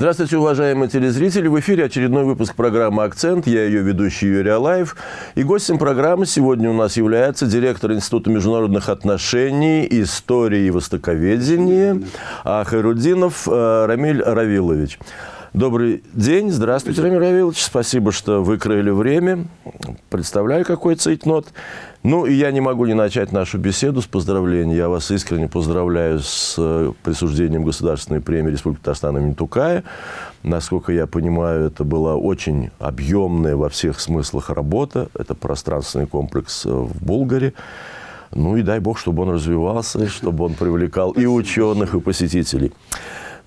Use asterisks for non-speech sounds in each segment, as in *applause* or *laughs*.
Здравствуйте, уважаемые телезрители. В эфире очередной выпуск программы «Акцент». Я ее ведущий Юрий Алаев. И гостем программы сегодня у нас является директор Института международных отношений, истории и востоковедения Хайрудинов э, Рамиль Равилович. Добрый день. Здравствуйте, Рамиль Равилович. Спасибо, что выкроили время. Представляю, какой цейтнот. Ну, и я не могу не начать нашу беседу с поздравлений. Я вас искренне поздравляю с э, присуждением Государственной премии Республики Татарстан имени Тукая. Насколько я понимаю, это была очень объемная во всех смыслах работа. Это пространственный комплекс э, в Булгаре. Ну и дай бог, чтобы он развивался, чтобы он привлекал и ученых, и посетителей.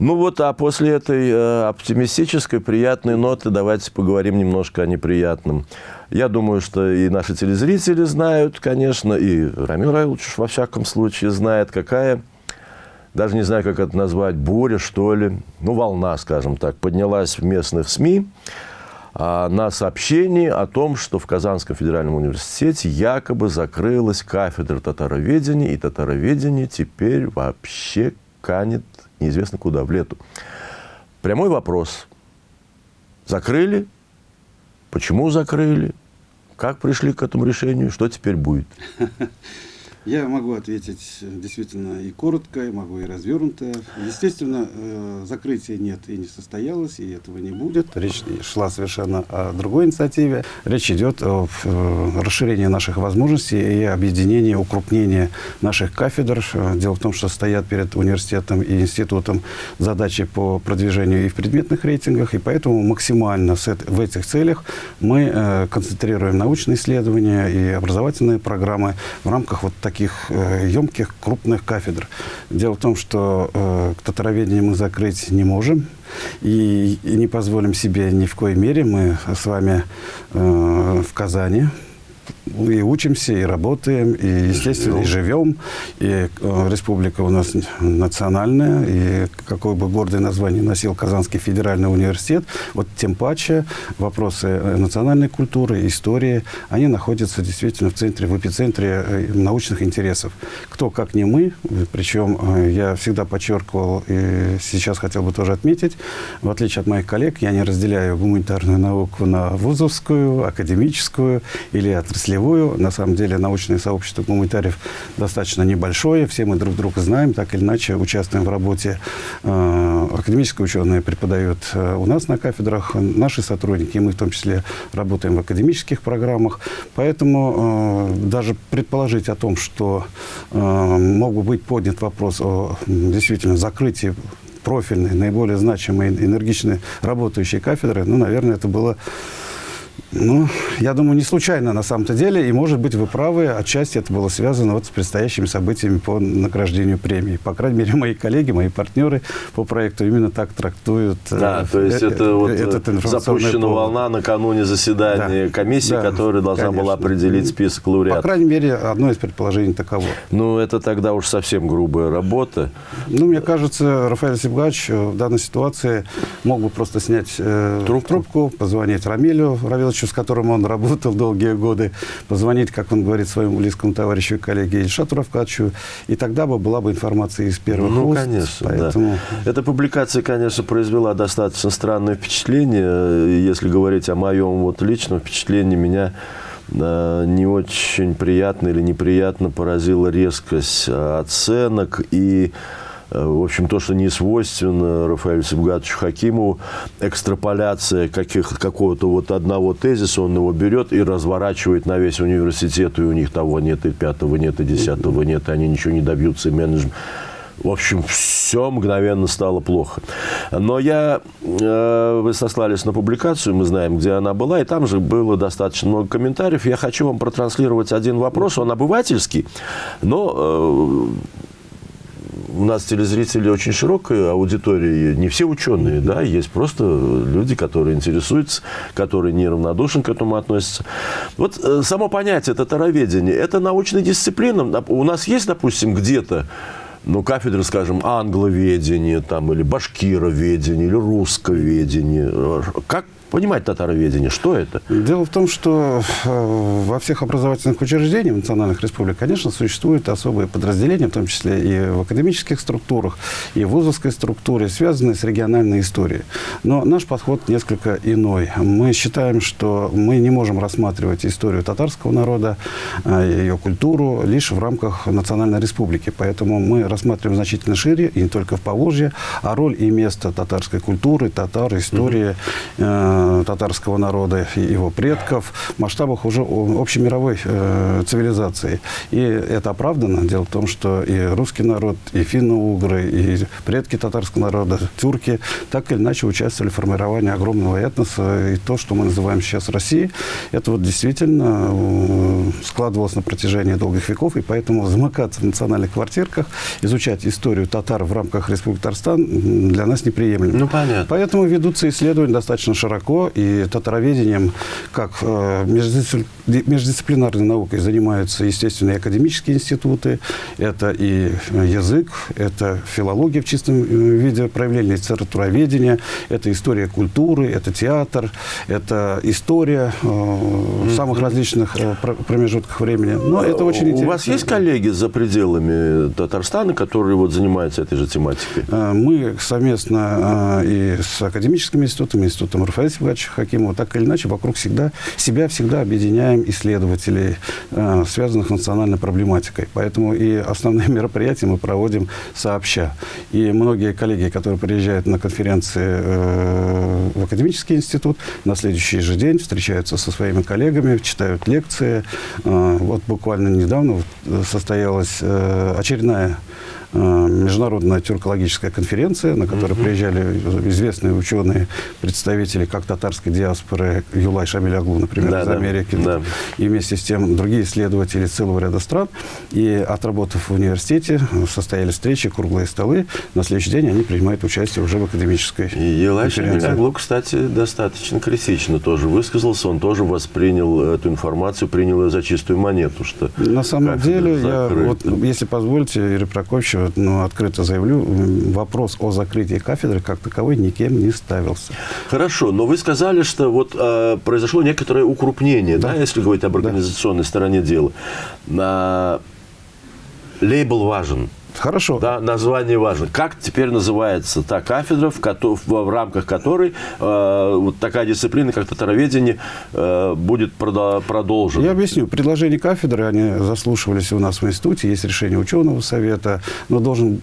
Ну вот, а после этой э, оптимистической, приятной ноты давайте поговорим немножко о неприятном. Я думаю, что и наши телезрители знают, конечно, и Рамил Раилович во всяком случае знает, какая, даже не знаю, как это назвать, буря, что ли, ну, волна, скажем так, поднялась в местных СМИ а, на сообщении о том, что в Казанском федеральном университете якобы закрылась кафедра татароведения, и татароведение теперь вообще канет неизвестно куда, в лету. Прямой вопрос. Закрыли? Почему закрыли? Как пришли к этому решению? Что теперь будет? *laughs* Я могу ответить действительно и коротко, и могу и развернуто. Естественно, э, закрытия нет и не состоялось, и этого не будет. Речь шла совершенно о другой инициативе. Речь идет о э, расширении наших возможностей и объединении, укрупнении наших кафедр. Дело в том, что стоят перед университетом и институтом задачи по продвижению и в предметных рейтингах, и поэтому максимально в этих целях мы э, концентрируем научные исследования и образовательные программы в рамках вот таких таких э, емких, крупных кафедр. Дело в том, что э, татароведение мы закрыть не можем. И, и не позволим себе ни в коей мере. Мы с вами э, в Казани и учимся, и работаем, и, естественно, и живем. И э, республика у нас национальная, и какое бы гордое название носил Казанский федеральный университет, вот тем паче вопросы э, национальной культуры, истории, они находятся действительно в центре, в эпицентре э, научных интересов. Кто, как не мы, причем я всегда подчеркивал, и сейчас хотел бы тоже отметить, в отличие от моих коллег, я не разделяю гуманитарную науку на вузовскую, академическую или отраслевую, отраслевую. На самом деле научное сообщество гуманитариев достаточно небольшое. Все мы друг друга знаем, так или иначе участвуем в работе. Э, академические ученые преподают э, у нас на кафедрах, наши сотрудники, мы в том числе работаем в академических программах. Поэтому э, даже предположить о том, что мог бы быть поднят вопрос о действительно закрытии профильной, наиболее значимой, энергичной работающей кафедры, ну, наверное, это было ну, я думаю, не случайно на самом-то деле. И, может быть, вы правы, отчасти это было связано вот с предстоящими событиями по награждению премии. По крайней мере, мои коллеги, мои партнеры по проекту именно так трактуют. Э, да, э, то есть э, это э, вот этот запущена повод. волна накануне заседания да. комиссии, да, которая должна конечно. была определить список лауреатов. По крайней мере, одно из предположений таково. Ну, это тогда уж совсем грубая работа. Ну, мне кажется, Рафаэль Сибгач в данной ситуации мог бы просто снять э, трубку. трубку, позвонить Рамилю Равиловичу, с которым он работал долгие годы, позвонить, как он говорит, своему близкому товарищу и коллеге Ильшату Равкачу, и тогда бы была бы информация из первых ну, уст. конечно, поэтому... да. Эта публикация, конечно, произвела достаточно странное впечатление. Если говорить о моем вот личном впечатлении, меня э, не очень приятно или неприятно поразила резкость э, оценок и в общем, то, что не свойственно Рафаэлю Сибгатовичу Хакимову, экстраполяция каких, какого-то вот одного тезиса, он его берет и разворачивает на весь университет, и у них того нет, и пятого нет, и десятого нет, и они ничего не добьются, и менеджмент. В общем, все мгновенно стало плохо. Но я, э, вы сослались на публикацию, мы знаем, где она была, и там же было достаточно много комментариев. Я хочу вам протранслировать один вопрос, он обывательский, но э, у нас телезрители очень широкая аудитория, не все ученые, да, есть просто люди, которые интересуются, которые неравнодушно к этому относятся. Вот э, само понятие татароведение, это научная дисциплина. У нас есть, допустим, где-то ну, кафедры, скажем, англоведение там, или башкироведение, или руссковедение. Как понимать татароведение? Что это? Дело в том, что э, во всех образовательных учреждениях национальных республик, конечно, существуют особые подразделения, в том числе и в академических структурах, и в вузовской структуре, связанные с региональной историей. Но наш подход несколько иной. Мы считаем, что мы не можем рассматривать историю татарского народа, э, ее культуру лишь в рамках национальной республики. Поэтому мы рассматриваем значительно шире, и не только в Поволжье, а роль и место татарской культуры, татар, истории э, татарского народа, и его предков в масштабах уже общемировой э, цивилизации. И это оправдано. Дело в том, что и русский народ, и финно-угры, и предки татарского народа, тюрки, так или иначе участвовали в формировании огромного этноса. И то, что мы называем сейчас Россией, это вот действительно э, складывалось на протяжении долгих веков. И поэтому замыкаться в национальных квартирках, изучать историю татар в рамках Республики Татарстан для нас неприемлемо. Ну, понятно. Поэтому ведутся исследования достаточно широко, и татароведением, как э, междисциплинарной наукой, занимаются, естественно, и академические институты, это и язык, это филология в чистом э, виде, проявление литературоведения, это история культуры, это театр, это история э, в самых различных э, промежутках времени. Но это очень У интересно. вас есть коллеги за пределами Татарстана, которые вот занимаются этой же тематикой? Э, Мы совместно э, и с академическими институтами, институтом Рафаэля Сибгача Хакимова, так или иначе, вокруг всегда, себя всегда объединяем исследователей, э, связанных с национальной проблематикой. Поэтому и основные *laughs* мероприятия мы проводим сообща. И многие коллеги, которые приезжают на конференции э, в академический институт, на следующий же день встречаются со своими коллегами, читают лекции. Э, Вот буквально недавно состоялась очередная международная тюркологическая конференция, на которой приезжали известные ученые, представители как татарской диаспоры, Юлай Шамиль Аглу, например, Да, из Америки, да. и вместе с тем другие исследователи целого ряда стран. И отработав в университете, состоялись встречи, круглые столы. На следующий день они принимают участие уже в академической И конференции. Шамиляглу, кстати, достаточно критично тоже высказался. Он тоже воспринял эту информацию, принял ее за чистую монету. Что На самом деле, я, вот, если позволите, Юрий Прокофьевич, вот, ну, открыто заявлю, вопрос о закрытии кафедры как таковой никем не ставился. Хорошо, но вы сказали, что вот э, произошло некоторое укрупнение, да, Да. если говорить об организационной стороне дела. На... Лейбл важен. Хорошо. Да, название важно. Как теперь называется та кафедра, в, в, в рамках которой э, вот такая дисциплина, как татароведение, э, будет продо- продолжена? Я объясню. Предложения кафедры, они заслушивались у нас в институте, есть решение ученого совета, но должен,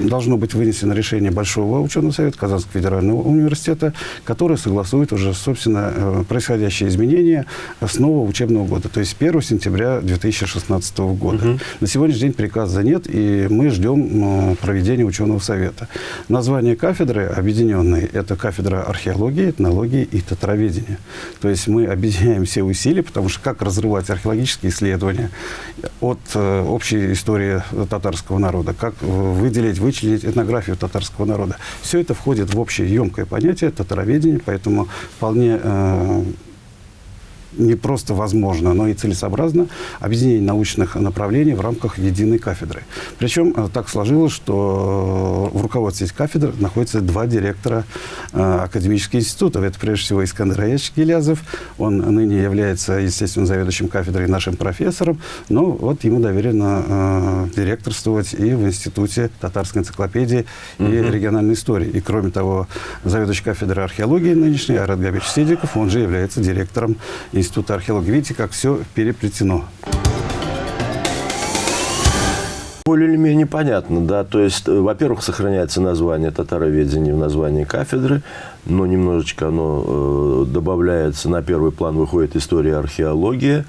должно быть вынесено решение Большого ученого совета Казанского федерального университета, которое согласует уже, собственно, э, происходящие изменения с нового учебного года, то есть с 1 сентября 2016 года. На сегодняшний день приказа нет, и мы ждем э, проведения ученого совета. Название кафедры объединенной – это кафедра археологии, этнологии и татароведения. То есть мы объединяем все усилия, потому что как разрывать археологические исследования от э, общей истории татарского народа, как выделить, вычленить этнографию татарского народа. Все это входит в общее емкое понятие татароведения, поэтому вполне э, не просто возможно, но и целесообразно объединение научных направлений в рамках единой кафедры. Причем э, так сложилось, что э, в руководстве этих кафедр находится два директора э, академических институтов. Это прежде всего Искандер Аячевич Гелязов. Он ныне является, естественно, заведующим кафедрой, нашим профессором. Но вот ему доверено э, директорствовать и в Институте татарской энциклопедии и региональной истории. И кроме того, заведующий кафедрой археологии нынешний Айрат Габич Сидиков, он же является директором Института археологии. Видите, как все переплетено. Более или менее понятно, да. То есть, э, во-первых, сохраняется название татароведения в названии кафедры, но немножечко оно э, добавляется, на первый план выходит история археология.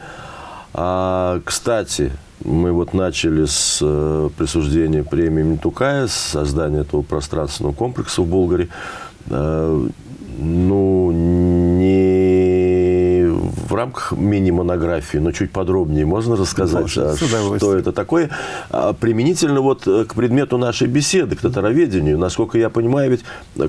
А, кстати, мы вот начали с э, присуждения премии Митукая, с создания этого пространственного комплекса в Болгаре. Ну, рамках мини-монографии, но чуть подробнее можно рассказать, Можно, а, что это такое? А, применительно вот к предмету нашей беседы, к татароведению, насколько я понимаю, ведь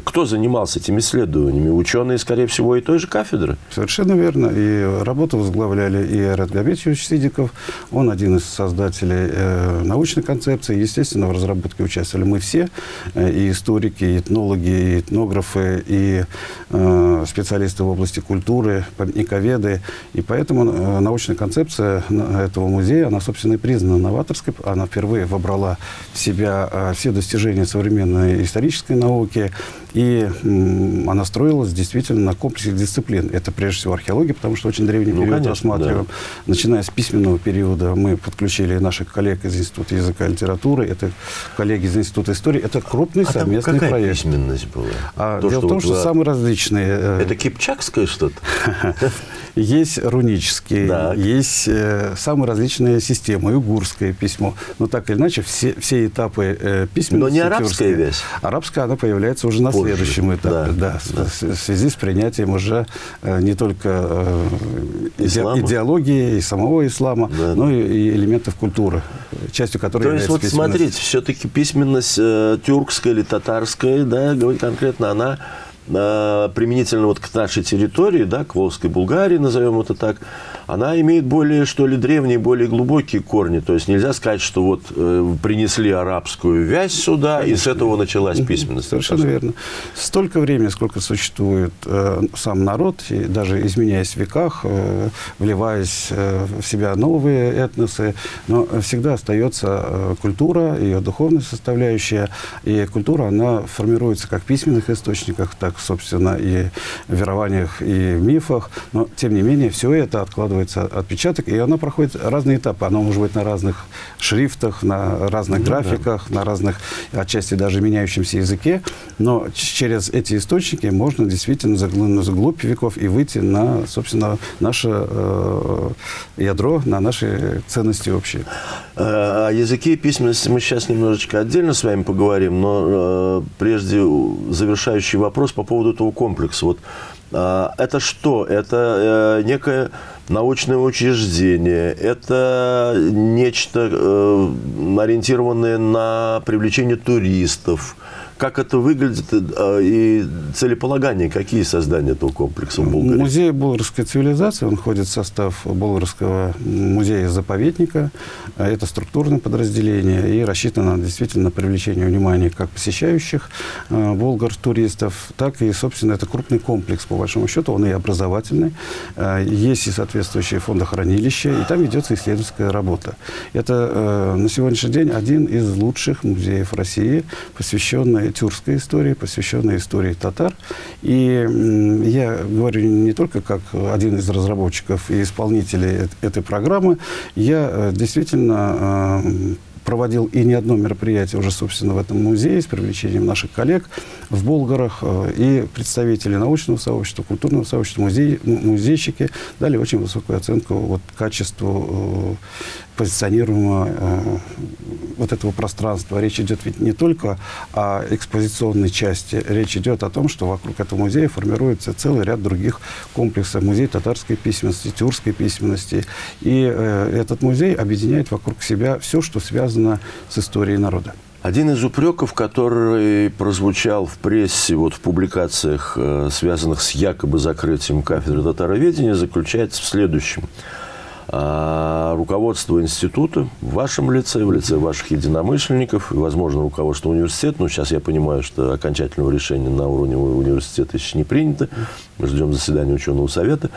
кто занимался этими исследованиями? Ученые, скорее всего, и той же кафедры? Совершенно верно. И работу возглавляли и Айрат Габетович Сидиков, он один из создателей э, научной концепции. Естественно, в разработке участвовали мы все, э, и историки, и этнологи, и этнографы, и э, специалисты в области культуры, памятниковеды. И поэтому э, научная концепция этого музея, она, собственно, и признана новаторской. Она впервые вобрала в себя э, все достижения современной исторической науки, и она строилась действительно на комплексе дисциплин. Это прежде всего археология, потому что очень древний Ну, период конечно, рассматриваем. да. Начиная с письменного периода мы подключили наших коллег из Института языка и литературы, это коллеги из Института истории. Это крупный А совместный какая проект. письменность была? А, То, дело в том, вот что вы- самые различные. э, Это кипчакское что-то? *laughs* Есть рунические, Так. есть э, самые различные системы, угурское письмо. Но так или иначе, все, все этапы э, письменности... Но не арабская вязь? Арабская, она появляется уже на Позже, следующем этапе, да, да, в- в связи с принятием уже э, не только э, Ислама? идеологии и самого ислама, Да. но и, и элементов культуры, частью которой То есть, вот смотрите, все-таки письменность э, тюркская или татарская, да, говорить конкретно, она применительно вот к нашей территории, да, к Волжской Булгарии, назовем это так, она имеет более, что ли, древние, более глубокие корни. То есть нельзя сказать, что вот э, принесли арабскую вязь сюда, и с этого началась письменность. Совершенно верно. Столько времени, сколько существует э, сам народ, и даже изменяясь в веках, э, вливаясь э, в себя новые этносы, но всегда остается э, культура, ее духовная составляющая. И культура, она формируется как в письменных источниках, так, собственно, и в верованиях, и в мифах. Но, тем не менее, все это откладывается отпечаток, и она проходит разные этапы. Она может быть на разных шрифтах, на разных графиках, на разных, отчасти даже меняющемся языке. Но через эти источники можно действительно заглянуть заглубь веков и выйти на, собственно, наше э, ядро, на наши ценности общие. Э, О языке и письменности мы сейчас немножечко отдельно с вами поговорим, но э, прежде завершающий вопрос по поводу этого комплекса. Вот, э, это что? Это э, некое научное учреждение, это нечто э, ориентированное на привлечение туристов. Как это выглядит э, и целеполагание, какие создания этого комплекса в Болгарии? Музей Болгарской цивилизации, он входит в состав Болгарского музея-заповедника. Это структурное подразделение и рассчитано действительно на привлечение внимания как посещающих э, болгар туристов, так и, собственно, это крупный комплекс, по большому счету, он и образовательный. Э, Есть и соответствующие фондохранилища, и там ведется исследовательская работа. Это на сегодняшний день один из лучших музеев России, посвященный тюркской истории, посвященный истории татар. И я говорю не только как один из разработчиков и исполнителей эт- этой программы, я э, действительно э, проводил и не одно мероприятие уже, собственно, в этом музее с привлечением наших коллег в Болгарах э, и представители научного сообщества, культурного сообщества, музей, музейщики дали очень высокую оценку вот, качеству позиционируемого э, вот этого пространства. Речь идет ведь не только о экспозиционной части, речь идет о том, что вокруг этого музея формируется целый ряд других комплексов. Музей татарской письменности, тюркской письменности. И э, этот музей объединяет вокруг себя все, что связано с историей народа. Один из упреков, который прозвучал в прессе, вот в публикациях, э, связанных с якобы закрытием кафедры татароведения, заключается в следующем. А, Руководство института в вашем лице, в лице ваших единомышленников и, возможно, руководство университета, но сейчас я понимаю, что окончательного решения на уровне университета еще не принято, мы ждем заседания ученого совета,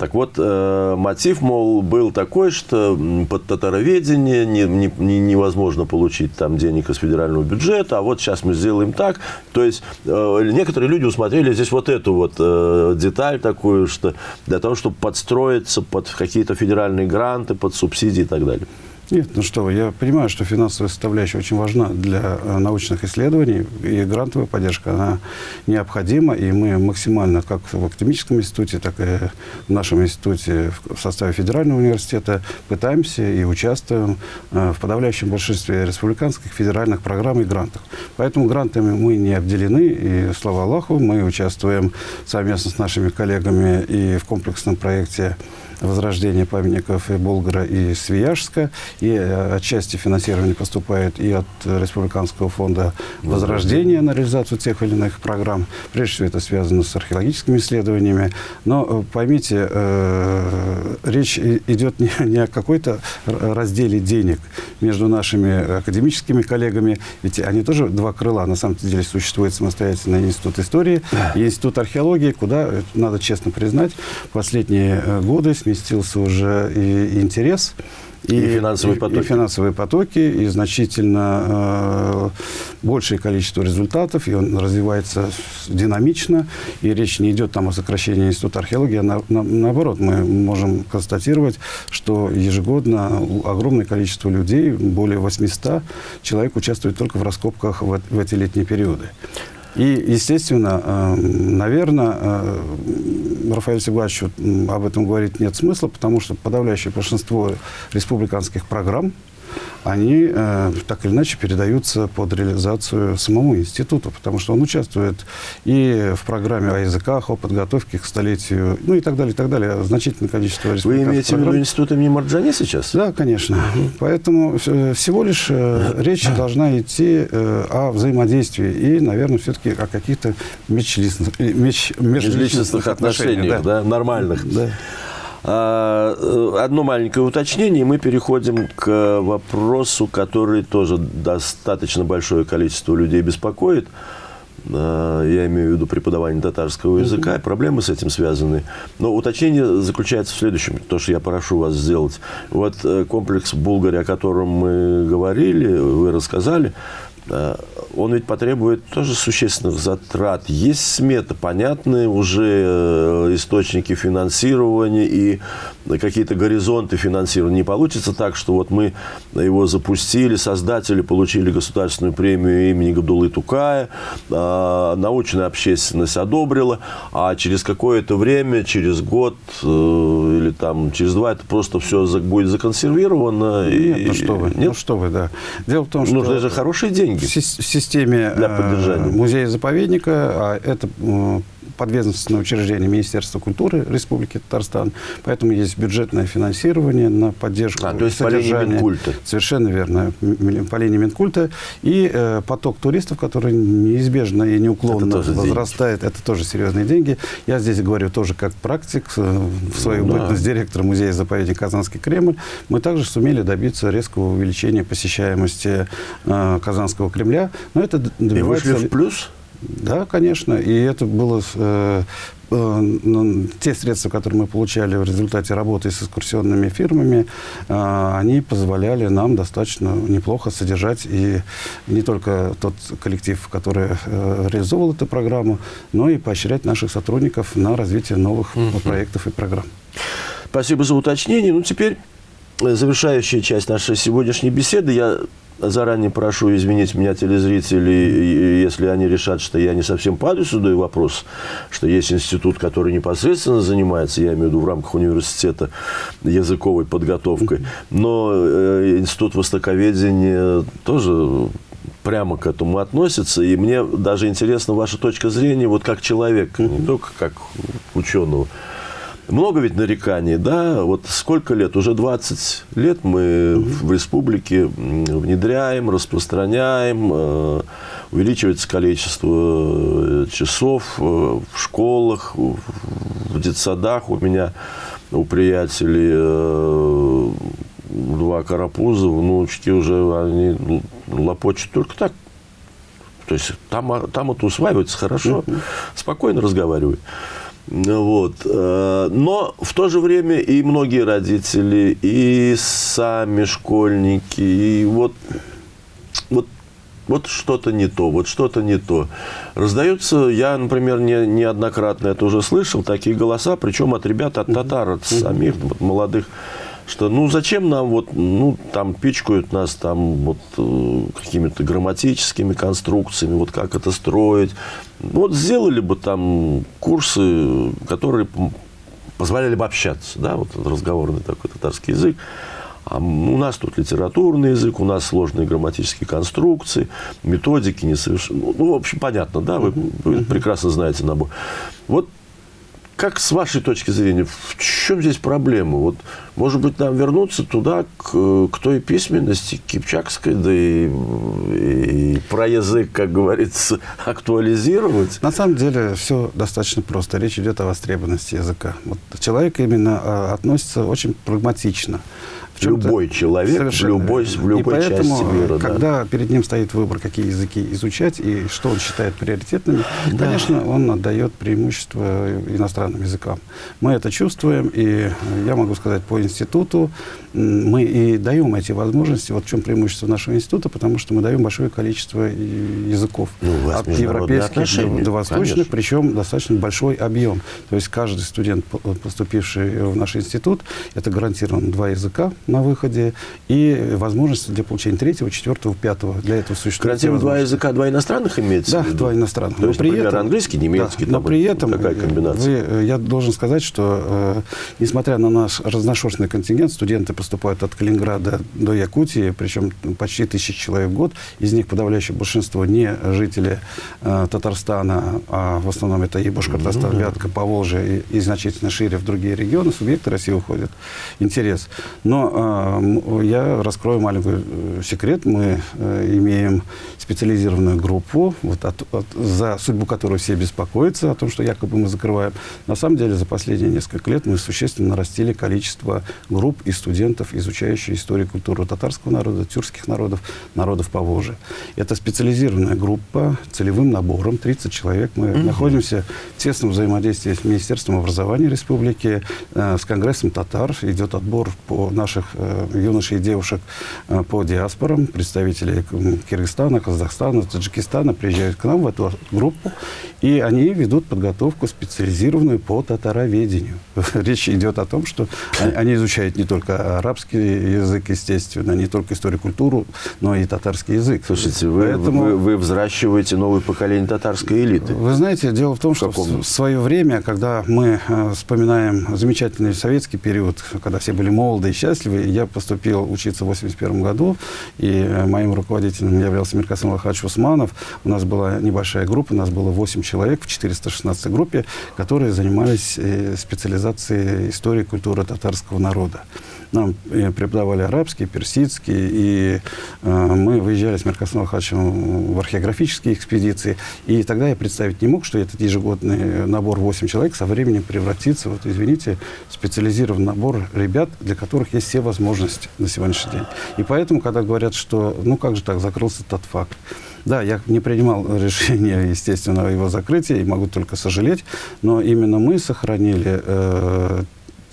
так вот, э, мотив, мол, был такой, что под татароведение не, не- не- невозможно получить там денег из федерального бюджета, а вот сейчас мы сделаем так. То есть э, некоторые люди усмотрели здесь вот эту вот э, деталь такую, что для того, чтобы подстроиться под какие-то федеральные гранты, под субсидии и так далее. Нет, ну что я понимаю, что финансовая составляющая очень важна для э, научных исследований, и грантовая поддержка, она необходима, и мы максимально, как в Академическом институте, так и в нашем институте в составе Федерального университета пытаемся и участвуем э, в подавляющем большинстве республиканских, федеральных программ и грантов. Поэтому грантами мы не обделены, и, слава Аллаху, мы участвуем совместно с нашими коллегами и в комплексном проекте возрождения памятников и Болгара, и Свияжска. И э, отчасти финансирование поступает и от Республиканского фонда возрождения на реализацию тех или иных программ. Прежде всего, это связано с археологическими исследованиями. Но э, поймите, э, речь идет не, не о какой-то разделе денег между нашими академическими коллегами, ведь они тоже два крыла. На самом деле существует самостоятельный институт истории и институт археологии, куда, надо честно признать, последние годы с сместился уже и интерес. И, и финансовые потоки. И, и финансовые потоки, и значительно э, большее количество результатов, и он развивается динамично, и речь не идет там о сокращении Института археологии, а на, на, наоборот, мы можем констатировать, что ежегодно огромное количество людей, более 800 человек участвует только в раскопках в, в эти летние периоды. И, естественно, э, наверное, э, Рафаэлю Сибачевичу об этом говорить нет смысла, потому что подавляющее большинство республиканских программ они э, так или иначе передаются под реализацию самому институту, потому что он участвует и в программе о языках, о подготовке к столетию, ну и так далее, и так далее. Значительное количество Вы имеете в виду институт имени Марджани сейчас? Да, конечно. Поэтому э, всего лишь э, речь должна идти э, о взаимодействии и, наверное, все-таки о каких-то межличностных, э, меж, межличностных отношениях, отношениях да. да, нормальных. Да. А, э, одно маленькое уточнение, и мы переходим к вопросу, который тоже достаточно большое количество людей беспокоит. А, я имею в виду преподавание татарского языка, и проблемы с этим связаны. Но уточнение заключается в следующем, то, что я прошу вас сделать. Вот э, комплекс Булгари, о котором мы говорили, вы рассказали, он ведь потребует тоже существенных затрат. Есть смета, понятные уже э, источники финансирования и какие-то горизонты финансирования. Не получится так, что вот мы его запустили, создатели получили государственную премию имени Габдулы Тукая, а, научная общественность одобрила, а через какое-то время, через год э, или там через два, это просто все будет законсервировано. Нет, и... ну что вы, Нет? ну что вы, да. Дело в том, что... Нужны же хорошие деньги. В системе для поддержания. Э, музея-заповедника, а это подведомственное учреждение Министерства культуры Республики Татарстан, поэтому есть бюджетное финансирование на поддержку а, то есть содержания. По линии Минкульта. Совершенно верно, по линии Минкульта. И э, поток туристов, который неизбежно и неуклонно это возрастает, деньги. это тоже серьезные деньги. Я здесь говорю тоже как практик, э, в свою ну, бытность да. директора музея-заповедника Казанский Кремль, мы также сумели добиться резкого увеличения посещаемости э, Казанского Кремля. Но это добивается... И вышли в плюс? Да, конечно. И это было э, э, ну, те средства, которые мы получали в результате работы с экскурсионными фирмами, э, они позволяли нам достаточно неплохо содержать и не только тот коллектив, который э, реализовывал эту программу, но и поощрять наших сотрудников на развитие новых mm-hmm. проектов и программ. Спасибо за уточнение. Ну, теперь завершающая часть нашей сегодняшней беседы. Я заранее прошу извинить меня телезрителей, если они решат, что я не совсем по адресу даю вопрос, что есть институт, который непосредственно занимается, я имею в виду в рамках университета, языковой подготовкой, но э, институт востоковедения тоже прямо к этому относится. И мне даже интересна ваша точка зрения, вот как человека, не только как ученого. Много ведь нареканий, да? Вот сколько лет? Уже 20 лет мы угу. в республике внедряем, распространяем, э, увеличивается количество э, часов э, в школах, в детсадах. У меня, у приятелей два карапуза, внучки уже, они лопочут только так. То есть там, там это усваивается хорошо, спокойно разговаривают. Вот. Э, но в то же время и многие родители, и сами школьники, и вот, вот, вот что-то не то, вот что-то не то. Раздаются, я, например, не, неоднократно это уже слышал, такие голоса, причем от ребят, от татар, от самих от молодых что ну зачем нам вот, ну там пичкают нас там вот э, какими-то грамматическими конструкциями, вот как это строить. Вот сделали бы там курсы, которые позволяли бы общаться, да, вот разговорный такой татарский язык. А у нас тут литературный язык, у нас сложные грамматические конструкции, методики несовершенны. Ну, ну, в общем, понятно, да, вы, вы прекрасно знаете набор. Вот как с вашей точки зрения, в чем здесь проблема? Вот, может быть, нам вернуться туда, к, к той письменности кипчакской, да и, и про язык, как говорится, *laughs* актуализировать? На самом деле все достаточно просто. Речь идет о востребованности языка. Вот человек именно а, относится очень прагматично любой человек Совершенно. в любой, в любой и поэтому, части мира. Когда да. перед ним стоит выбор, какие языки изучать и что он считает приоритетными, да. конечно, он отдает преимущество иностранным языкам. Мы это чувствуем, и я могу сказать по институту, мы и даем эти возможности. Вот в чем преимущество нашего института, потому что мы даем большое количество языков. Ну, от европейских до, до восточных, конечно. причем достаточно большой объем. То есть каждый студент, поступивший в наш институт, это гарантированно два языка на выходе и возможность для получения третьего, четвертого, пятого. Для этого существует. Гарантированно два языка, два иностранных имеется? Да, два иностранных. То есть, но при например, этом, английский, немецкий, да, но при этом какая комбинация? Вы, я должен сказать, что э, несмотря на наш разношерстный контингент, студенты поступают от Калининграда до Якутии, причем почти тысячи человек в год. Из них подавляющее большинство не жители э, Татарстана, а в основном это и Башкортостан. Вятка, Поволжье и, и значительно шире в другие регионы. Субъекты России уходят. Интерес. Но э, я раскрою маленький э, секрет. Мы э, имеем специализированную группу, вот от, от, за судьбу которой все беспокоятся, о том, что якобы мы закрываем. На самом деле за последние несколько лет мы существенно нарастили количество групп и студентов изучающих историю и культуру татарского народа, тюркских народов, народов Поволжья. Это специализированная группа целевым набором, 30 человек. Мы угу. находимся в тесном взаимодействии с Министерством образования республики, э, с Конгрессом татар. Идет отбор по наших э, юношей и девушек э, по диаспорам. Представители Киргизстана, Казахстана, Таджикистана приезжают к нам в эту группу, и они ведут подготовку специализированную по татароведению. *laughs* Речь идет о том, что они изучают не только арабский язык, естественно, не только историю культуру, но и татарский язык. Слушайте, вы, Поэтому, вы, вы взращиваете новое поколение татарской элиты. Вы знаете, дело в том, что в, в свое время, когда мы э, вспоминаем замечательный советский период, когда все были молоды и счастливы, я поступил учиться в 81 году, и э, моим руководителем являлся Миркасан Лахач Усманов. У нас была небольшая группа, у нас было 8 человек в 416 группе, которые занимались э, специализацией истории и культуры татарского народа. Нам э, преподавали арабский, персидский, и э, мы выезжали с Меркасом Хачем в археографические экспедиции. И тогда я представить не мог, что этот ежегодный набор 8 человек со временем превратится, вот извините, в специализированный набор ребят, для которых есть все возможности на сегодняшний день. И поэтому, когда говорят, что ну как же так, закрылся тот факт, да, я не принимал *laughs* решение, естественно, о его закрытии, и могу только сожалеть, но именно мы сохранили э,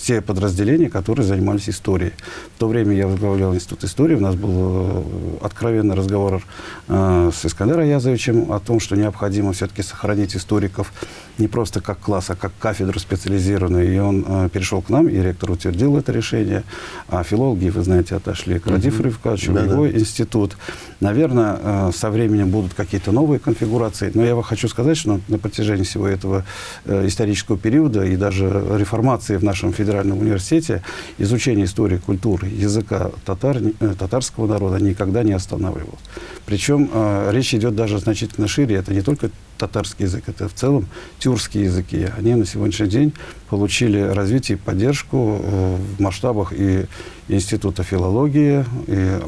те подразделения, которые занимались историей. В то время я возглавлял Институт истории, у нас был э, откровенный разговор э, с Искандером Язовичем о том, что необходимо все-таки сохранить историков не просто как класс, а как кафедру специализированную. И он э, перешел к нам, и ректор утвердил это решение. А филологи, вы знаете, отошли к Радифу Ривкачу, да, его да. институт. Наверное, со временем будут какие-то новые конфигурации. Но я вам хочу сказать, что на протяжении всего этого исторического периода и даже реформации в нашем федеральном университете изучение истории, культуры, языка татар, э, татарского народа никогда не останавливалось. Причем э, речь идет даже значительно шире. Это не только татарский язык, это в целом тюркские языки. Они на сегодняшний день получили развитие и поддержку э, в масштабах и Института филологии, и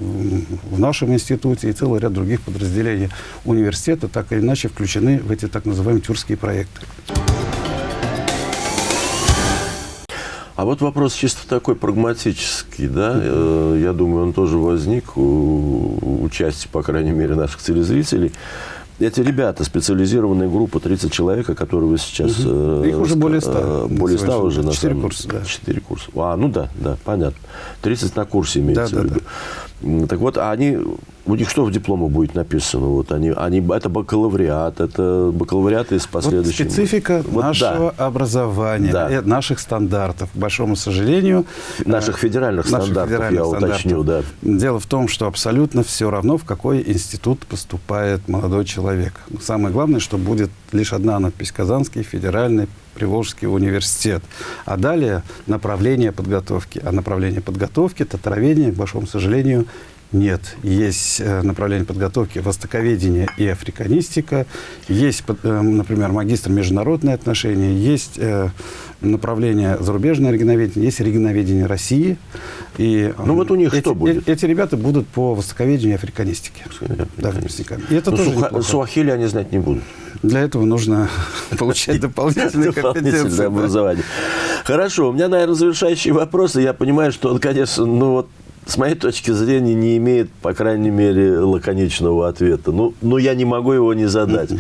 в нашем институте, и целый ряд других подразделений университета так или иначе включены в эти так называемые тюркские проекты. А вот вопрос чисто такой прагматический, да, э, я думаю, он тоже возник у, у части, по крайней мере, наших телезрителей эти ребята, специализированная группа, 30 человек, которые вы сейчас... Угу. Их уже более 100. Э, более 100 уже, на 4 курса, да. 4 курса. А, ну да, да, понятно. 30 на курсе имеется да, в виду. Да, да. Так вот, они, у них что в дипломах будет написано? Вот они, они, это бакалавриат, это бакалавриат из последующих... Вот специфика вот, нашего да. образования, да. Э, наших стандартов. К большому сожалению... Наших федеральных наших стандартов, федеральных я стандартов. уточню, да. Дело в том, что абсолютно все равно, в какой институт поступает молодой человек. Самое главное, что будет лишь одна надпись «Казанский федеральный Приволжский университет. А далее направление подготовки. А направление подготовки, татароведение, к большому сожалению, нет. Есть э, направление подготовки востоковедение и африканистика. Есть, э, например, магистр международные отношения. Есть э, направление зарубежное регионоведение. Есть регионоведение России. И, ну вот у них эти, что будет? Эти ребята будут по востоковедению и африканистике. Да, И это ну, тоже суха, Суахили они знать не будут. Для этого нужно *laughs* получать дополнительное *laughs* компетенции. образование. Хорошо, у меня, наверное, завершающий вопрос. И я понимаю, что он, *laughs* конечно, ну вот с моей точки зрения, не имеет, по крайней мере, лаконичного ответа. Ну, ну я не могу его не задать.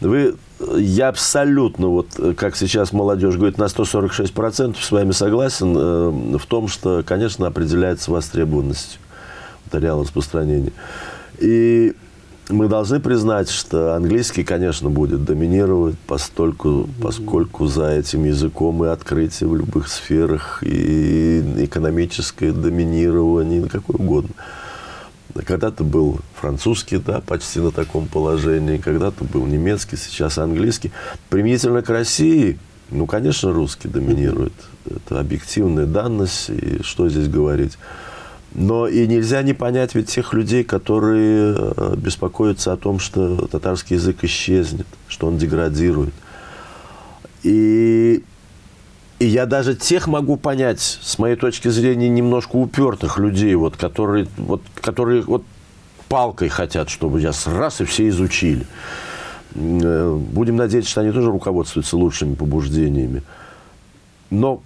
Вы, я абсолютно, вот как сейчас молодежь говорит, на 146% с вами согласен э, в том, что, конечно, определяется востребованность материала распространения. И мы должны признать, что английский, конечно, будет доминировать, постольку, поскольку за этим языком и открытие в любых сферах, и экономическое доминирование, какое угодно. Когда-то был французский, да, почти на таком положении, когда-то был немецкий, сейчас английский. Применительно к России, ну, конечно, русский доминирует. Это объективная данность, и что здесь говорить. Но и нельзя не понять ведь тех людей, которые э, беспокоятся о том, что татарский язык исчезнет, что он деградирует. И, и я даже тех могу понять, с моей точки зрения, немножко упертых людей, вот, которые, вот, которые вот палкой хотят, чтобы я раз и все изучили. Э, будем надеяться, что они тоже руководствуются лучшими побуждениями. Но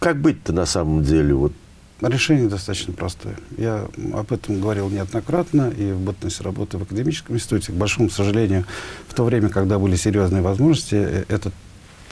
как быть-то на самом деле? Вот Решение достаточно простое. Я об этом говорил неоднократно и в бытность работы в академическом институте. К большому сожалению, в то время, когда были серьезные возможности, э, этот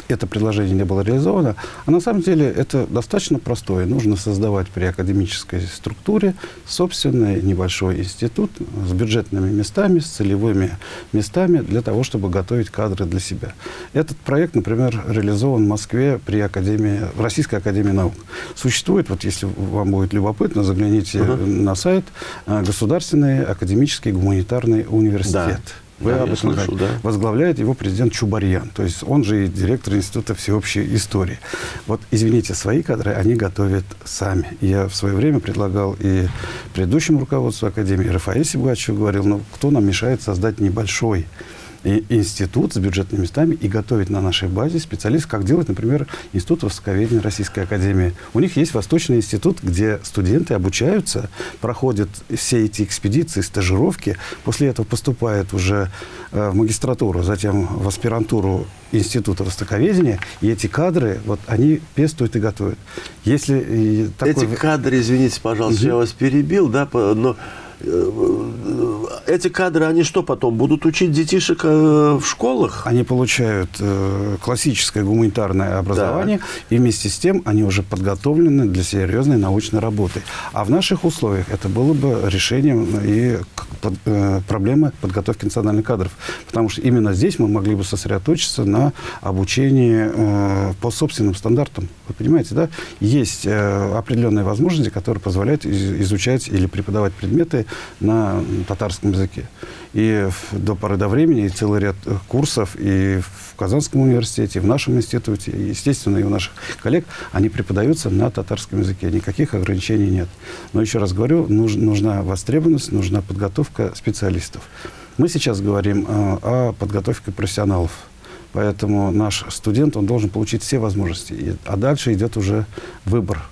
это предложение не было реализовано. А на самом деле это достаточно простое. Нужно создавать при академической структуре собственный небольшой институт с бюджетными местами, с целевыми местами для того, чтобы готовить кадры для себя. Этот проект, например, реализован в Москве при Академии, Российской Академии Наук. Существует, вот если вам будет любопытно, загляните uh -huh. на сайт э, Государственный академический гуманитарный университет. Да. Вы да, об этом слышу, да. Возглавляет его президент Чубарьян. То есть он же и директор Института всеобщей истории. Вот, извините, свои кадры они готовят сами. Я в свое время предлагал и предыдущему руководству Академии, Рафаэль Сибгачеву говорил, ну, кто нам мешает создать небольшой и институт с бюджетными местами и готовить на нашей базе специалистов, как делает, например, Институт Востоковедения Российской Академии. У них есть Восточный институт, где студенты обучаются, проходят все эти экспедиции, стажировки, после этого поступают уже э, в магистратуру, затем в аспирантуру Института Востоковедения, и эти кадры, вот они пестуют и готовят. Если такой... Эти кадры, извините, пожалуйста, угу. я вас перебил, да, но эти кадры, они что потом, будут учить детишек э, в школах? Они получают э, классическое гуманитарное образование, да. и вместе с тем они уже подготовлены для серьезной научной работы. А в наших условиях это было бы решением и под, э, проблемы подготовки национальных кадров. Потому что именно здесь мы могли бы сосредоточиться на обучении э, по собственным стандартам. Вы понимаете, да? Есть э, определенные возможности, которые позволяют из, изучать или преподавать предметы на татарском языке. И до поры до времени целый ряд э, курсов и в Казанском университете, и в нашем институте, и, естественно, и у наших коллег, они преподаются на татарском языке. Никаких ограничений нет. Но еще раз говорю, нуж, нужна востребованность, нужна подготовка специалистов. Мы сейчас говорим э, о подготовке профессионалов. Поэтому наш студент, он должен получить все возможности. А дальше идет уже выбор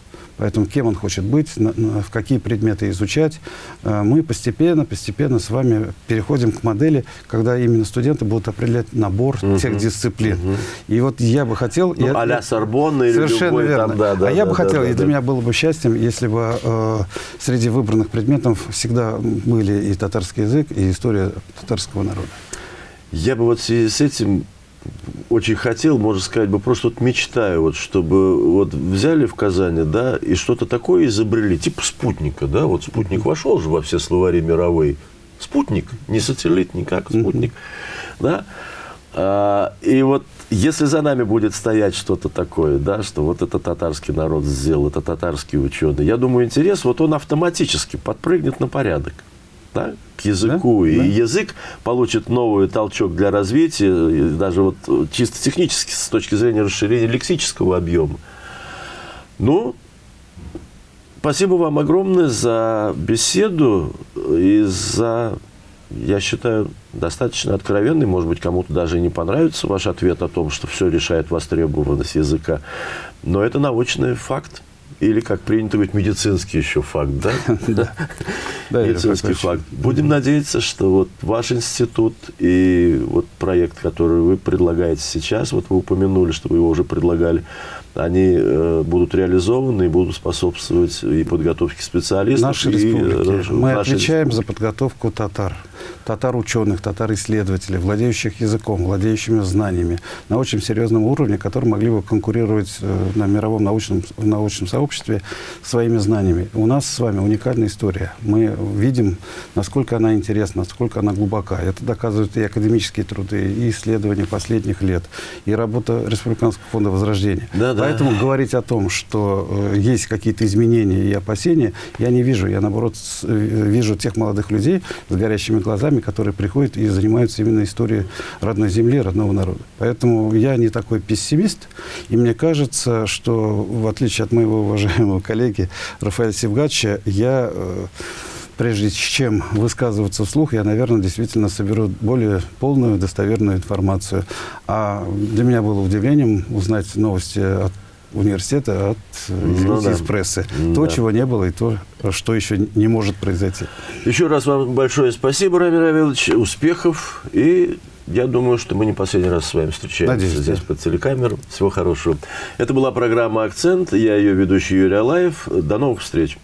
Поэтому кем он хочет быть, в какие предметы изучать. Э, мы постепенно, постепенно с вами переходим к модели, когда именно студенты будут определять набор угу. тех дисциплин. Угу. И вот я бы хотел... Ну, я, а-ля Сорбонна или Совершенно любой, верно. Там, да, да, а я бы да, хотел, да, и да, для да. меня было бы счастьем, если бы э, среди выбранных предметов всегда были и татарский язык, и история татарского народа. Я бы вот в связи с этим очень хотел, можно сказать, бы просто вот мечтаю, вот, чтобы вот взяли в Казани, да, и что-то такое изобрели, типа спутника, да, вот спутник вошел же во все словари мировые. Спутник, не сателлит никак, спутник, да. А, и вот если за нами будет стоять что-то такое, да, что вот это татарский народ сделал, это татарские ученые, я думаю, интерес, вот он автоматически подпрыгнет на порядок да, к языку. Да, и да. язык получит новый толчок для развития, даже вот чисто технически, с точки зрения расширения лексического объема. Ну, спасибо вам огромное за беседу и за, я считаю, достаточно откровенный, может быть, кому-то даже не понравится ваш ответ о том, что все решает востребованность языка, но это научный факт. Или, как принято говорить, медицинский еще факт, да? *laughs* Да. Медицинский факт. Будем надеяться, что вот ваш институт и вот проект, который вы предлагаете сейчас, вот вы упомянули, что вы его уже предлагали, они э, будут реализованы и будут способствовать и подготовке специалистов. Нашей республики. Мы отвечаем за подготовку татар татар-ученых, татар-исследователей, владеющих языком, владеющими знаниями на очень серьезном уровне, которые могли бы конкурировать э, на мировом научном, научном сообществе своими знаниями. У нас с вами уникальная история. Мы видим, насколько она интересна, насколько она глубока. Это доказывают и академические труды, и исследования последних лет, и работа Республиканского фонда Возрождения. Да, да. Поэтому говорить о том, что э, есть какие-то изменения и опасения, я не вижу. Я, наоборот, э, вижу тех молодых людей с горящими глазами, глазами, которые приходят и занимаются именно историей родной земли, родного народа. Поэтому я не такой пессимист, и мне кажется, что в отличие от моего уважаемого *laughs* коллеги Рафаэля Севгача, я э, прежде чем высказываться вслух, я, наверное, действительно соберу более полную, достоверную информацию. А для меня было удивлением узнать новости от университета от, ну, да. из прессы. Да. То, чего не было, и то, что еще не может произойти. Еще раз вам большое спасибо, Рамир Равилович. Успехов. И я думаю, что мы не последний раз с вами встречаемся Надеюсь, здесь да. под телекамеру. Всего хорошего. Это была программа «Акцент». Я ее ведущий Юрий Алаев. До новых встреч.